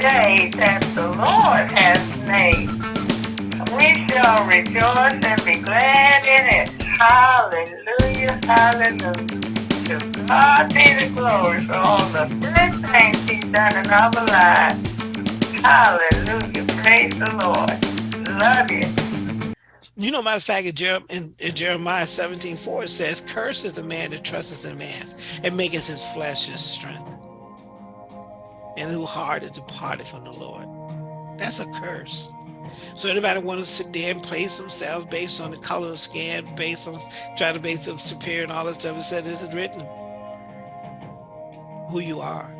day that the Lord has made. We shall rejoice and be glad in it. Hallelujah, hallelujah. To God be the glory for all the good things he's done in our lives. Hallelujah, praise the Lord. Love you. You know, matter of fact, in, Jer in, in Jeremiah 17, 4, it says, Cursed is the man that trusts in man and maketh his flesh his strength and who heart is departed from the Lord. That's a curse. So anybody want to sit there and place themselves based on the color of skin, based on try to base them superior and all this stuff, it said it is written who you are.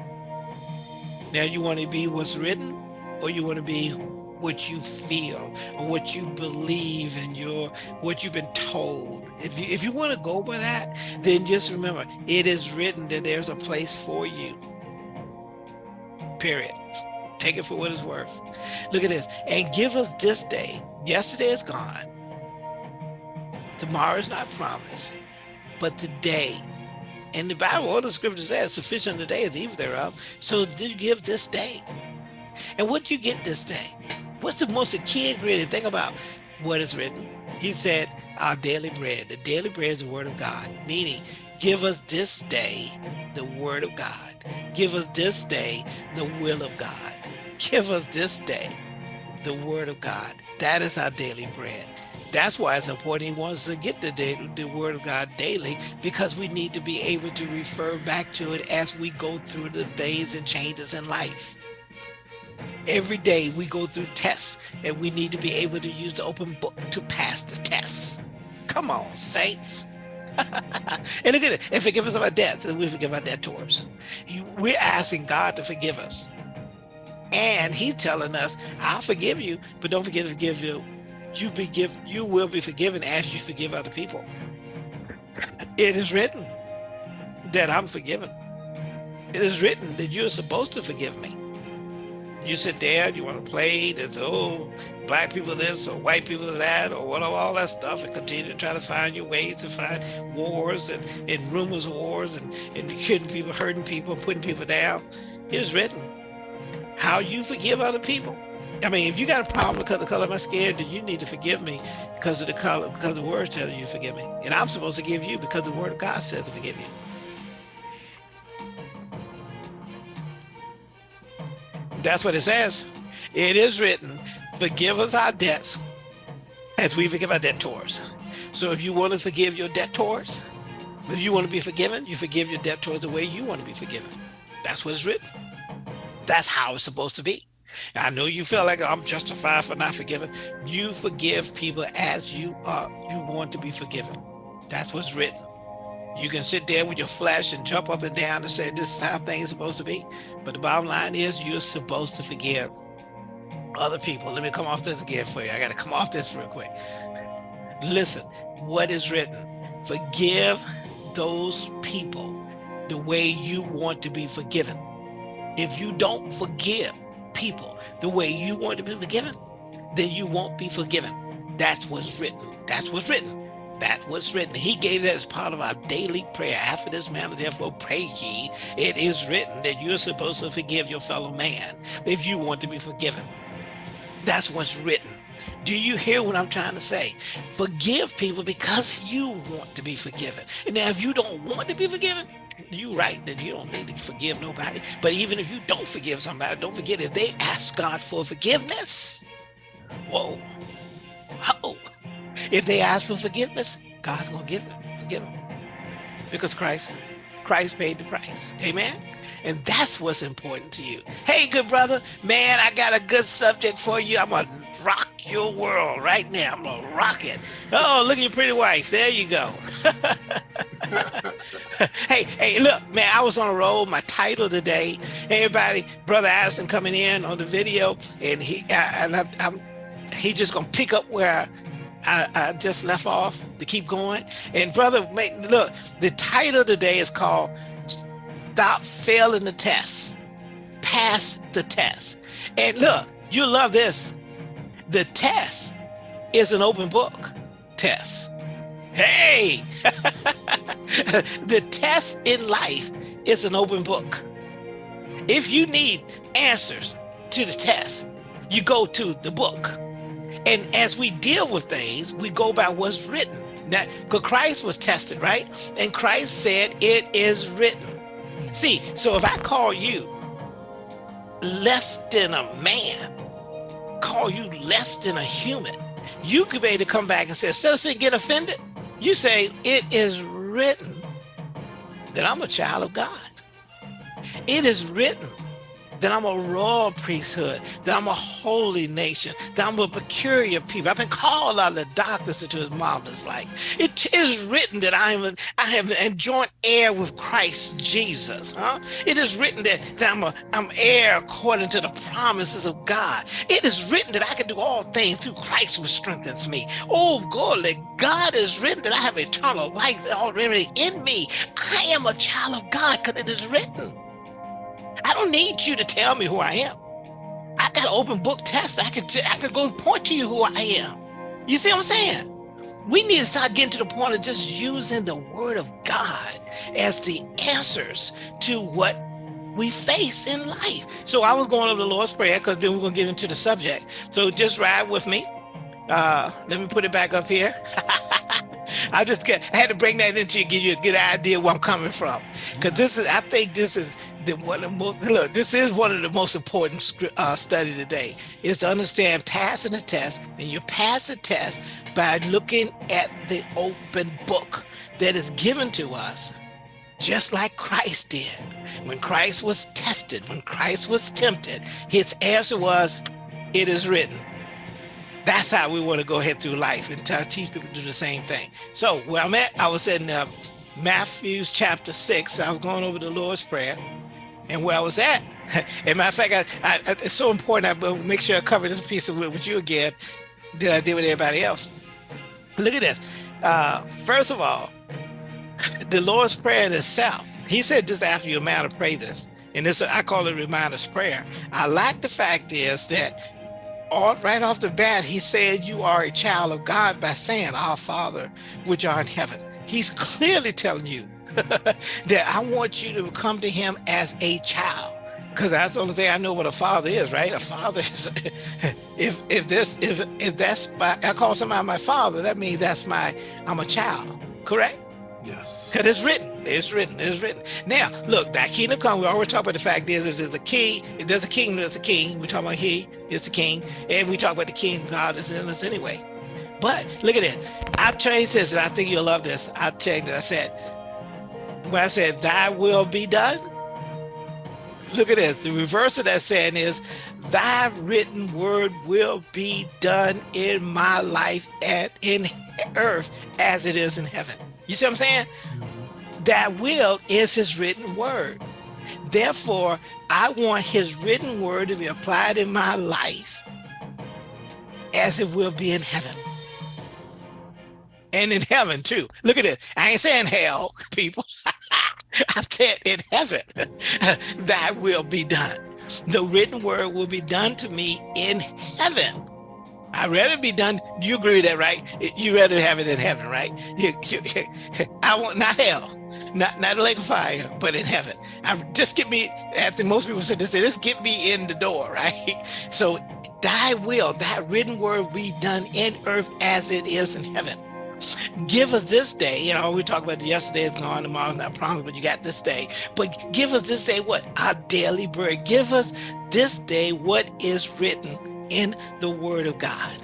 Now you want to be what's written or you want to be what you feel or what you believe and your what you've been told. If you if you want to go by that, then just remember it is written that there's a place for you period. Take it for what it's worth. Look at this. And give us this day. Yesterday is gone. Tomorrow is not promised. But today, in the Bible, all the scripture says, sufficient today is evil thereof. So did you give this day? And what do you get this day? What's the most key ingredient? Think about what is written. He said, our daily bread. The daily bread is the word of God, meaning give us this day the word of God. Give us this day the will of God. Give us this day the word of God. That is our daily bread. That's why it's important he wants to get the, day, the word of God daily because we need to be able to refer back to it as we go through the things and changes in life. Every day we go through tests and we need to be able to use the open book to pass the tests. Come on, saints. And again, and forgive us of our debts and we forgive our debtors. We're asking God to forgive us. And he's telling us, I'll forgive you, but don't forget to forgive you. You be give, you will be forgiven as you forgive other people. It is written that I'm forgiven. It is written that you're supposed to forgive me. You sit there, you want to play, there's, oh, black people this or white people that or whatever, all that stuff and continue to try to find your ways to find wars and, and rumors of wars and, and killing people, hurting people, putting people down. It's written. How you forgive other people. I mean, if you got a problem because of the color of my skin, then you need to forgive me because of the color, because the word tells you to forgive me. And I'm supposed to give you because the word of God says to forgive you. That's what it says. It is written, forgive us our debts as we forgive our debtors. So if you want to forgive your debtors, if you want to be forgiven, you forgive your debtors the way you want to be forgiven. That's what's written. That's how it's supposed to be. I know you feel like I'm justified for not forgiving. You forgive people as you are, you want to be forgiven. That's what's written. You can sit there with your flesh and jump up and down and say, this is how things are supposed to be. But the bottom line is you're supposed to forgive other people. Let me come off this again for you. I got to come off this real quick. Listen, what is written? Forgive those people the way you want to be forgiven. If you don't forgive people the way you want to be forgiven, then you won't be forgiven. That's what's written. That's what's written. That's was written. He gave that as part of our daily prayer. After this manner, therefore, pray ye. It is written that you're supposed to forgive your fellow man if you want to be forgiven. That's what's written. Do you hear what I'm trying to say? Forgive people because you want to be forgiven. And now if you don't want to be forgiven, you right that you don't need to forgive nobody. But even if you don't forgive somebody, don't forget if they ask God for forgiveness, whoa, oh, if they ask for forgiveness, God's gonna give it, forgive them. Because Christ, Christ paid the price. Amen. And that's what's important to you. Hey, good brother, man, I got a good subject for you. I'm gonna rock your world right now. I'm gonna rock it. Oh, look at your pretty wife. There you go. hey, hey, look, man, I was on a roll. My title today, everybody, brother Addison coming in on the video, and he uh, and I, I'm, he just gonna pick up where I, I, just left off to keep going. And brother, make, look, the title today is called stop failing the test, pass the test. And look, you love this. The test is an open book test. Hey, the test in life is an open book. If you need answers, to the test. You go to the book. And as we deal with things, we go by what's written. That because Christ was tested, right? And Christ said, It is written. See, so if I call you less than a man, call you less than a human, you could be able to come back and say, instead of saying get offended, you say, It is written that I'm a child of God. It is written that I'm a royal priesthood, that I'm a holy nation, that I'm a peculiar people. I've been called out of the darkness into his marvelous light. It, is written that I am I have a joint heir with Christ Jesus. Huh? It is written that, that I'm a I'm heir according to the promises of God. It is written that I can do all things through Christ who strengthens me. Oh, golly, God is written that I have eternal life already in me. I am a child of God because it is written. I don't need you to tell me who I am. I got open book test. I can I can go point to you who I am. You see what I'm saying? We need to start getting to the point of just using the word of God as the answers to what we face in life. So I was going over the Lord's Prayer because then we're going to get into the subject. So just ride with me. Uh, let me put it back up here. I just get, I had to bring that into you, give you a good idea where I'm coming from. Because this is, I think this is the one of most, look, this is one of the most important uh, study today, is to understand passing the test. And you pass the test by looking at the open book that is given to us just like Christ did. When Christ was tested, when Christ was tempted, his answer was, it is written. That's how we want to go ahead through life and teach people to do the same thing. So where I'm at, I was in uh, Matthew's chapter six. I was going over the Lord's Prayer. And where I was at, and matter of fact, I, I, it's so important. I will make sure I cover this piece of it with you again than I did with everybody else. Look at this. Uh, first of all, the Lord's Prayer in itself, he said this after you're man to pray this. And this, I call it reminder's prayer. I like the fact is that all, right off the bat, he said, you are a child of God by saying, our Father, which are in heaven. He's clearly telling you that I want you to come to him as a child. Because that's the only thing I know what a father is, right? A father is, if if this if if that's my I call somebody my father, that means that's my I'm a child, correct? Yes. Because it's written. It's written. It's written. Now, look, that kingdom come. We always talk about the fact is, there's a king. If there's a king, there's a king. We talk about he is the king, and we talk about the king. God is in us anyway. But look at this. I changed this, and I think you'll love this. I checked it. I said, when I said, "Thy will be done." Look at this. The reverse of that saying is, "Thy written word will be done in my life and in earth as it is in heaven." You see what I'm saying? Mm-hmm. That will is his written word. Therefore, I want his written word to be applied in my life as it will be in heaven. And in heaven too. Look at it. I ain't saying hell, people. I'm saying in heaven, that will be done. The written word will be done to me in heaven I'd rather be done. You agree with that, right? You rather have it in heaven, right? You, you, I want not hell, not not a lake of fire, but in heaven. I just get me. After most people said this, just get me in the door, right? So, Thy will, that written word, be done in earth as it is in heaven. Give us this day. You know, we talk about yesterday is gone, tomorrow's not promised, but you got this day. But give us this day what our daily bread. Give us this day what is written in the word of God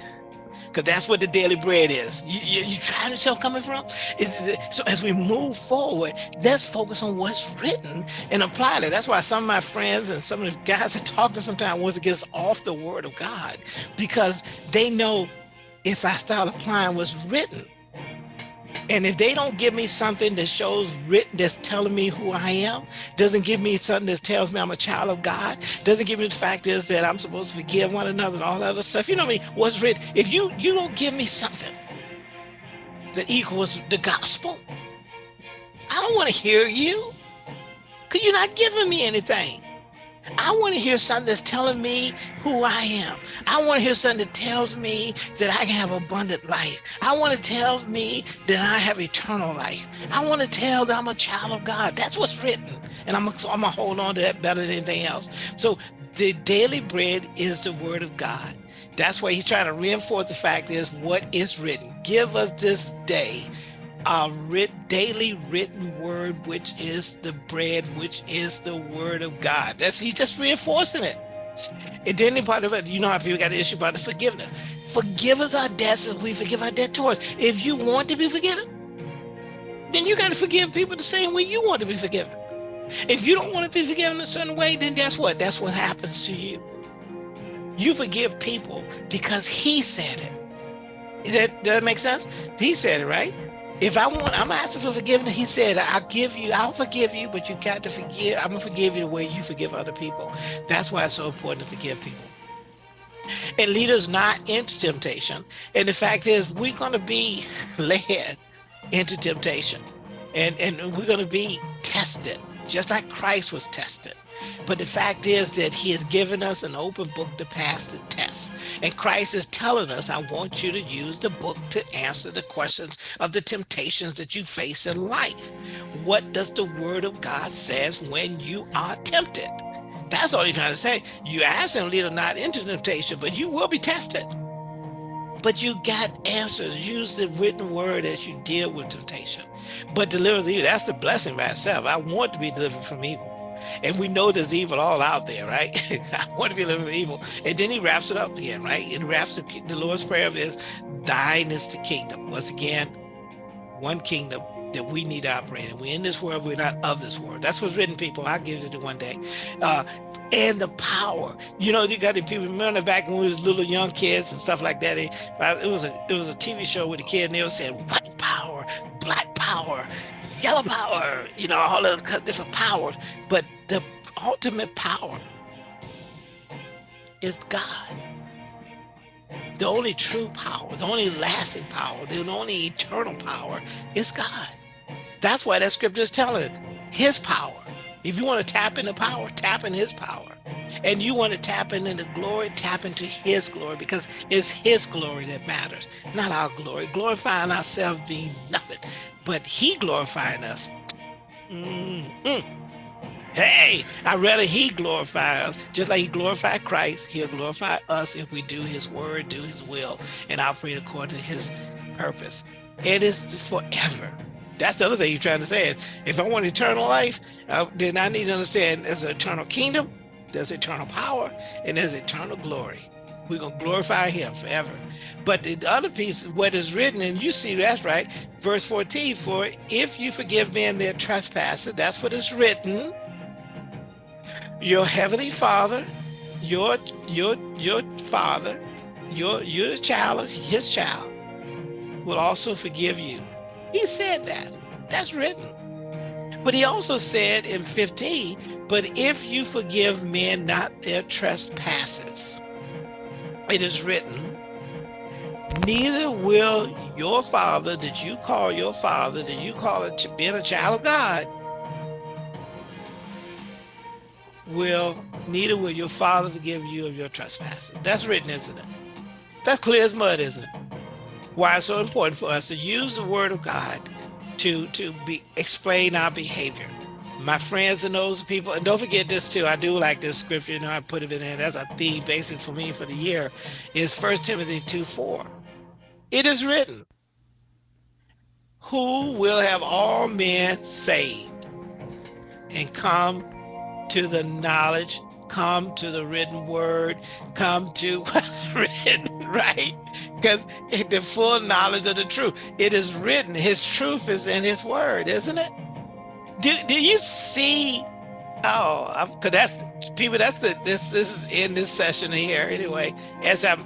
because that's what the daily bread is. You, you, you try to tell coming from? It's, so as we move forward, let's focus on what's written and apply it. That's why some of my friends and some of the guys that talk to sometimes wants to get us off the word of God because they know if I start applying what's written, and if they don't give me something that shows written, that's telling me who I am, doesn't give me something that tells me I'm a child of God, doesn't give me the fact is that I'm supposed to forgive one another and all that other stuff. You know what I mean? What's written? If you you don't give me something that equals the gospel, I don't want to hear you. Cause you're not giving me anything. I want to hear something that's telling me who I am. I want to hear something that tells me that I can have abundant life. I want to tell me that I have eternal life. I want to tell that I'm a child of God. That's what's written. And I'm, I'm going to hold on to that better than anything else. So The daily bread is the word of God. That's why he's trying to reinforce the fact is what is written. Give us this day our writ, daily written word, which is the bread, which is the word of God. That's he's just reinforcing it. And then part of it, you know how people got the issue about the forgiveness. Forgive us our debts as we forgive our debtors. If you want to be forgiven, then you got to forgive people the same way you want to be forgiven. If you don't want to be forgiven a certain way, then guess what? That's what happens to you. You forgive people because he said it. That, that make sense? He said it, right? If I want, I'm asking for forgiveness. He said, I'll give you, I'll forgive you, but you got to forgive. I'm going to forgive you the way you forgive other people. That's why it's so important to forgive people. And lead us not into temptation. And the fact is, we're going to be led into temptation. And, and we're going to be tested, just like Christ was tested. But the fact is that he has given us an open book to pass the test. And Christ is telling us, I want you to use the book to answer the questions of the temptations that you face in life. What does the word of God says when you are tempted? That's all he's trying to say. You ask him, lead not into temptation, but you will be tested. But you got answers. Use the written word as you deal with temptation. But deliver evil. That's the blessing by itself. I want to be delivered from evil. And we know there's evil all out there, right? I want to be living evil. And then he wraps it up again, right? And wraps the, the Lord's Prayer of is, thine is the kingdom. Once again, one kingdom that we need to operate in. We're in this world, we're not of this world. That's what's written, people. I'll give it to one day. Uh, and the power. You know, you got the people remember back when we was little young kids and stuff like that. It, it was a it was a TV show with the kid and they were saying white power, black power, yellow power, you know, all those different powers. But the ultimate power is God. The only true power, the only lasting power, the only eternal power is God. That's why that scripture is telling his power. If you want to tap into power, tap in his power. And you want to tap into the glory, tap into his glory because it's his glory that matters, not our glory. Glorifying ourselves being nothing but he glorifying us. Mm. Hey, I'd rather he glorify us, just like he glorified Christ, he'll glorify us if we do his word, do his will, and operate according to his purpose. It is forever. That's the other thing you're trying to say if I want eternal life, uh, then I need to understand there's an eternal kingdom, there's eternal power, and there's eternal glory. We're going to glorify him forever. But the other piece, what is written, and you see that's right, verse 14, for if you forgive men their trespasses, that's what is written, your heavenly father, your your your father, your you're child his child, will also forgive you. He said that. That's written. But he also said in 15, but if you forgive men not their trespasses, it is written, neither will your father that you call your father, that you call it being a child of God, will, neither will your father forgive you of your trespasses. That's written, isn't it? That's clear as mud, isn't it? Why it's so important for us to use the word of God to, to be explain our behavior my friends and those people, and don't forget this too, I do like this scripture, you know, I put it in there, that's a theme basic for me for the year, is First Timothy 2, 4. It is written, who will have all men saved and come to the knowledge, come to the written word, come to what's written, right? Because the full knowledge of the truth, it is written, his truth is in his word, isn't it? do do you see oh because that's people that's the this this is in this session here anyway as i'm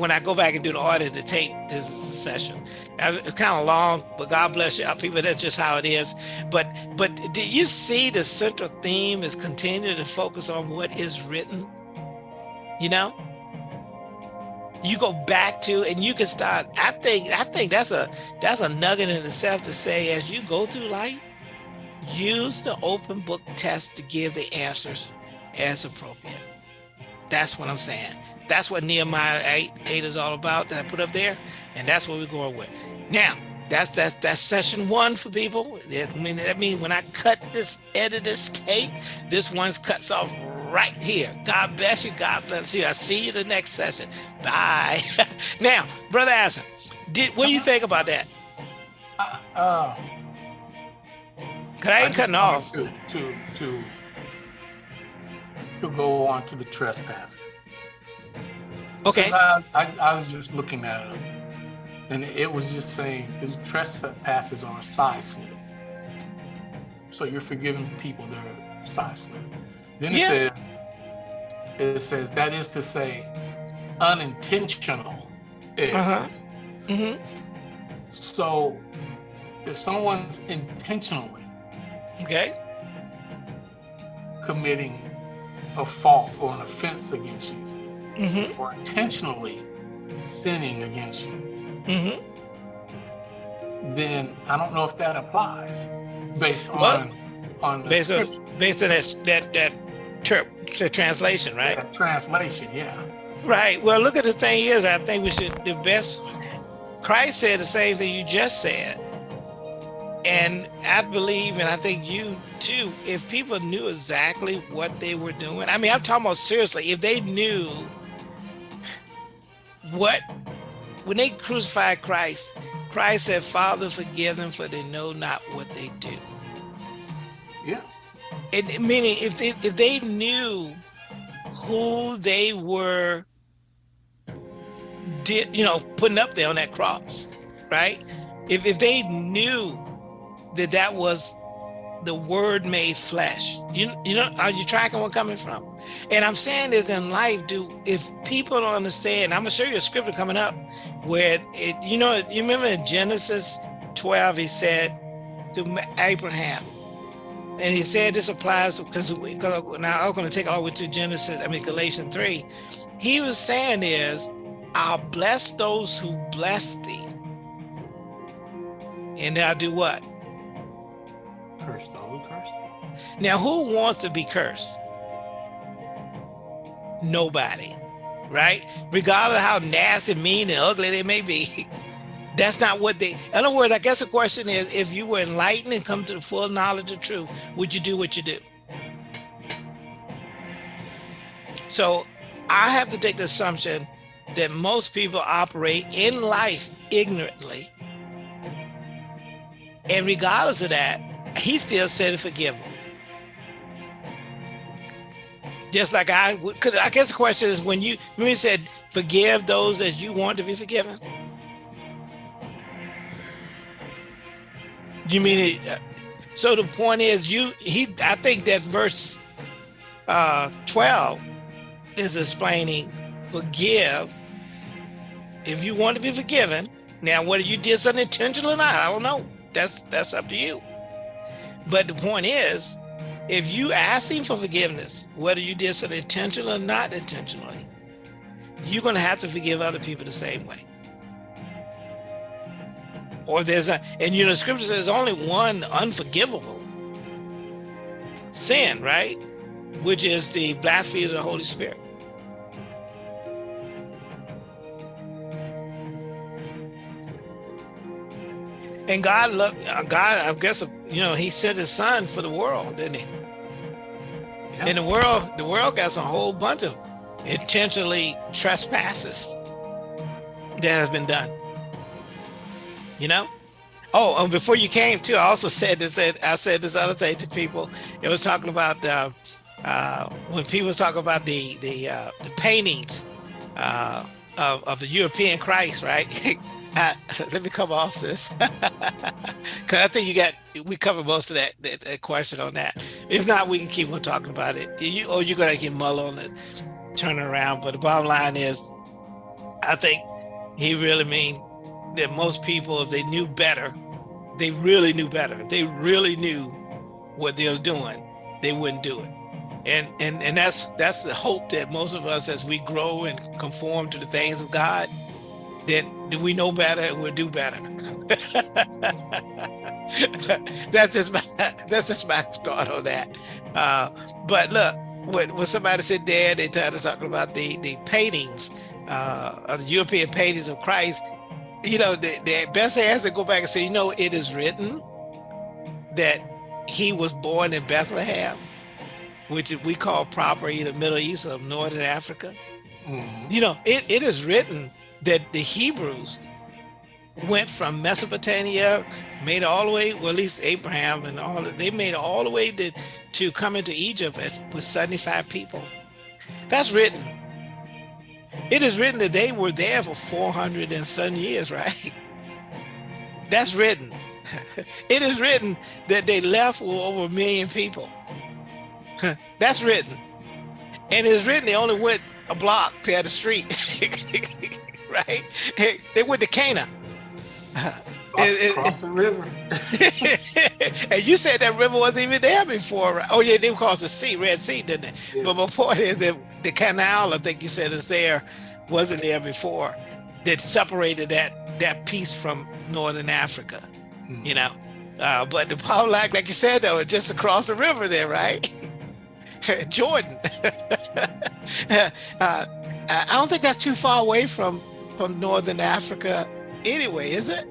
when i go back and do the audit to tape this is a session uh, it's kind of long but god bless you people. That's just how it is. But but do you see the central theme is continuing to focus on what is written? You know? You go back to and you can start i think i think that's a that's a nugget in itself to say as you go through life use the open book test to give the answers as appropriate. That's what I'm saying. That's what Nehemiah 8, 8 is all about that I put up there. And that's what we're going with. Now, that's that's that's session one for people. I mean, that means when I cut this, edit this tape, this one cuts off right here. God bless you. God bless you. I see you the next session. Bye. now, Brother Asa, did what do you uh-huh. think about that? Uh, uh, Cause I ain't cutting off. To, to, to, to go on to the trespass. Okay. I, I, I, was just looking at it, and it was just saying his trespasses are a side slip. So you're forgiving people their side slip. Then it yeah. says, it says that is to say, unintentional. Uh huh. Mm-hmm. So if someone's intentionally okay committing a fault or an offense against you mm-hmm. or intentionally sinning against you, mm-hmm. then I don't know if that applies based on on based on based on that that that ter- translation, right? Yeah, translation, yeah. Right. Well, look at the thing is, I think we should the best. Christ said the same thing you just said. And I believe, and I think you too, if people knew exactly what they were doing, I mean, I'm talking about seriously, if they knew what, when they crucified Christ, Christ said, Father, forgive them for they know not what they do. Yeah. And meaning if they, if they knew who they were did, you know, putting up there on that cross, right? If, if they knew that that was the word made flesh. You you know, are you tracking where coming from? And I'm saying this in life, do if people don't understand, I'm gonna show you a scripture coming up where it, you know, you remember in Genesis 12, he said to Abraham, and he said this applies because now I'm gonna take it all the way to Genesis, I mean Galatians 3. He was saying is, I'll bless those who bless thee. And I'll do what? Cursed all cursed. Now, who wants to be cursed? Nobody, right? Regardless of how nasty, mean, and ugly they may be. That's not what they, in other words, I guess the question is, if you were enlightened and come to the full knowledge of truth, would you do what you do? So I have to take the assumption that most people operate in life ignorantly. And regardless of that, he still said forgive them. Just like I Because I guess the question is when you, when you said forgive those as you want to be forgiven. You mean it? So the point is you, he, I think that verse uh, 12 is explaining forgive if you want to be forgiven. Now, whether you did something intentional or not, I don't know. That's that's up to you. But the point is, if you ask him for forgiveness, whether you did something intentionally or not intentionally, you're going to have to forgive other people the same way. Or there's a, and you know, scripture says only one unforgivable sin, right? Which is the blasphemy of the Holy Spirit. And God loved uh, God, I guess you know, he sent his son for the world, didn't he? Yeah. In the world, the world got a whole bunch of intentionally trespasses that has been done. You know? Oh, and before you came too, I also said this. I said this other thing to people. It was talking about uh, uh, when people was talking about the the, uh, the paintings uh, of, of the European Christ, right? Uh, let me come off this because I think you got we covered most of that, that, that question on that. If not, we can keep on talking about it. You or you're gonna get mull on it, turn around. But the bottom line is, I think he really mean that most people, if they knew better, they really knew better. They really knew what they were doing. They wouldn't do it. And and and that's that's the hope that most of us, as we grow and conform to the things of God, then do we know better and we'll do better. that's just my that's just my thought on that. Uh, but look, when, when somebody said there, they started talking about the the paintings, uh, of the European paintings of Christ. You know, the, the best answer to go back and say, you know, it is written that he was born in Bethlehem. which we call proper either Middle East or Northern Africa. Mhm. You know, it, it is written that the Hebrews went from Mesopotamia, made all the way, well, at least Abraham and all they made all the way to, to come into Egypt with 75 people. That's written. It is written that they were there for 400 and some years, right? That's written. It is written that they left with over a million people. That's written. And it's written they only went a block to the street. right? They went to Cana. Cross, it- the river. and you said that river wasn't even there before. right? Oh yeah, they crossed the sea, Red Sea, didn't they? Yeah. But before then, the, the canal, I think you said is there, wasn't there before. That separated that that piece from Northern Africa, Mhm. you know. Uh, but the power line, like you said, though, is just across the river there, right? Jordan. uh, I don't think that's too far away from from Northern Africa, anyway, is it?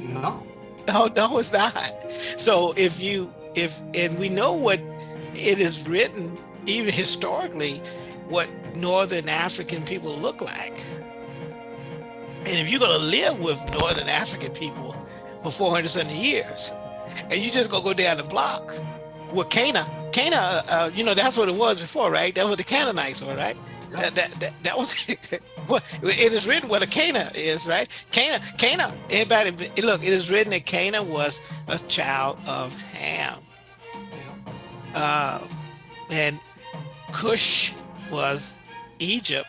No. No, no, it's not. So if you if and we know what it is written, even historically, what Northern African people look like. And if you're gonna live with Northern African people for 400 something years, and you just gonna go down the block with Cana, uh, uh, you know that's what it was before, right? That was the Canaanites were, right? That, that, that, that was it is written what a Cana is, right? Cana, Cana, everybody, look, it is written that Cana was a child of Ham. Yeah. Uh, and Cush was Egypt,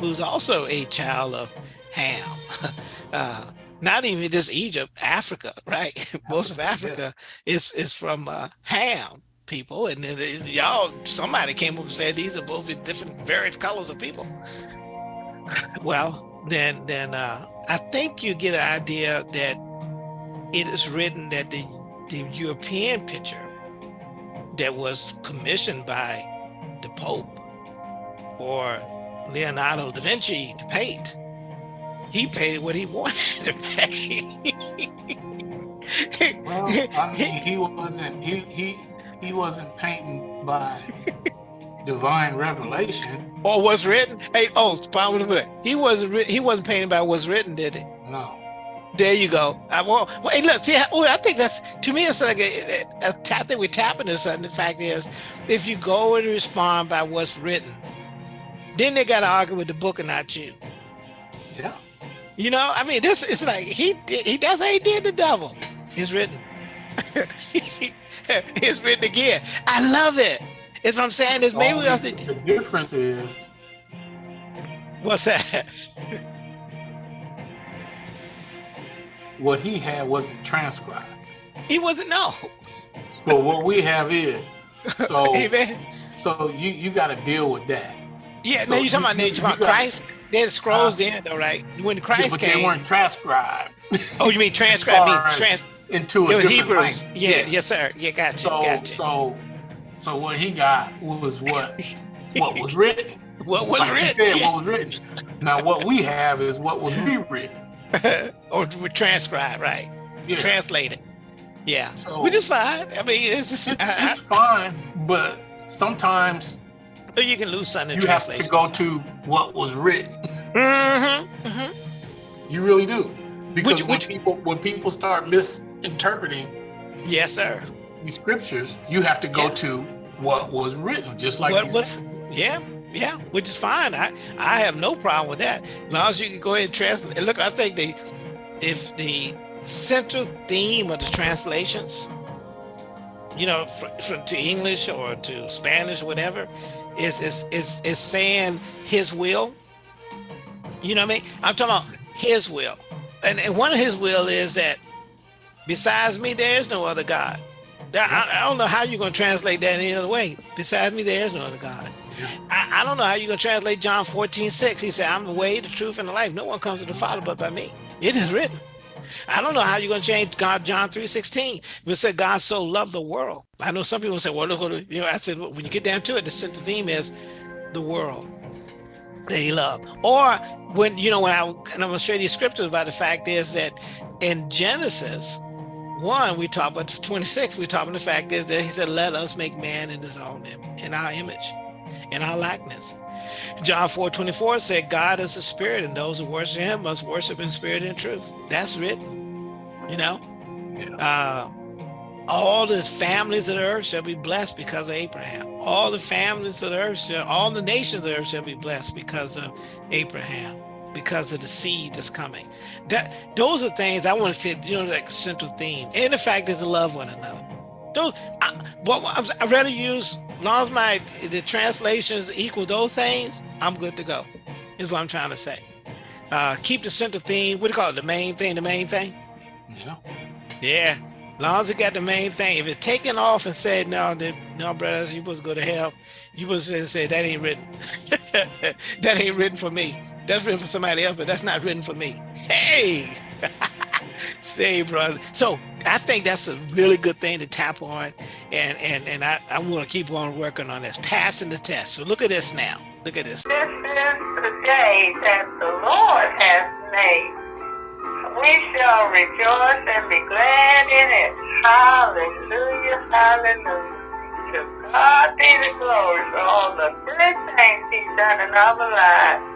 who's also a child of Ham. Uh, not even just Egypt, Africa, right? Most of Africa is is from uh, Ham people, and then y'all, somebody came up and said these are both different, various colors of people. Well, then, then uh, I think you get an idea that it is written that the the European picture that was commissioned by the Pope for Leonardo da Vinci to paint. He painted what he wanted to paint. Well, I mean, he wasn't he he he wasn't painting by divine revelation. or was written. Hey, oh, pardon me a. He wasn't. He wasn't painted by what's written, did he? No. There you go. I. Well, hey, look. See, I, oh, I think that's to me. It's like a, a, a tap that we're tapping into something. Uh, the fact is, if you go and respond by what's written, then they got to argue with the book and not you. Yeah. You know, I mean, this it's like he did, he does he did the devil. It's written. it's written again. I love it. It's what I'm saying is maybe we oh, have to. the difference is What's that? what he had wasn't transcribed. He wasn't no. But what we have is so Amen. so you you got to deal with that. Yeah, So no, you're talking you- about, you- talking about you got- Christ? There's scrolls then, though, right? When Yeah, Christ but they came. weren't transcribed Oh, you mean transcribed? Me far as trans. Into a It was different Hebrews. language. Yeah, yes, sir. Yeah, gotcha, So gotcha. so so what he got was what what was written. what was Like written? said, what was written. Now what we have is what was rewritten. or transcribed, right? Yeah. Translated. Yeah, So- which is fine. I mean, it's just It- I, it's fine, but sometimes you can lose something in you have to go to what was written. Mm-hmm, hmm You really do, because Which- when which- people when people start misinterpreting Yes, sir. the scriptures, you have to go Yeah. to what was written, just like what was? Yeah, yeah, which is fine. I I have no problem with that. As long as you can go ahead and translate. And Look, I think the if the central theme of the translations, you know, from, from to English or to Spanish, whatever, is is is is saying His will. You know what I mean? I'm talking about His will, and and one of His will is that besides me, there is no other God. I, I don't know how you're going to translate that any other way. Besides me, there is no other God. Yeah. I, I don't know how you're going to translate John 14, 6. He said, I'm the way, the truth, and the life. No one comes to the Father but by me. It is written. I don't know how you're going to change God, John 3, 16. It said God so loved the world. I know some people say, well, look, you know, I said, when you get down to it, the central theme is the world that he loved. Or when, you know, when I, and I'm going to show you the scriptures about the fact is that in Genesis, 1, we talk about 26, we talk about the fact is that he said, let us make man in his own in our image, in our likeness. John 4, 24 said, God is a spirit, and those who worship him must worship in spirit and truth. That's written, you know. Yeah. Uh, all the families of the earth shall be blessed because of Abraham. All the families of the earth shall, all the nations of the earth shall be blessed because of Abraham, because of the seed that's coming. That those are things I want to fit, you know, like central theme. And the fact is to love one another. Those, I, what I'd rather use, as long as my the translations equal those things, I'm good to go. Is what I'm trying to say. Uh, keep the central theme. What do you call it? The main thing. The main thing. Yeah. Yeah As long as it got the main thing. If it's taken off and said, no, no, brothers, you supposed to go to hell, you supposed to say, that ain't written. that ain't written for me. That's written for somebody else, but that's not written for me. Hey, say, brother. So I think that's a really good thing to tap on. And and and I, I'm going to keep on working on this, passing the test. So look at this now. Look at this. This is the day that the Lord has made we shall rejoice and be glad in it. Hallelujah, hallelujah. To God be the glory for all the good things he's done in our lives.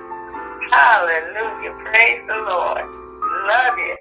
Hallelujah. Praise the Lord. Love you.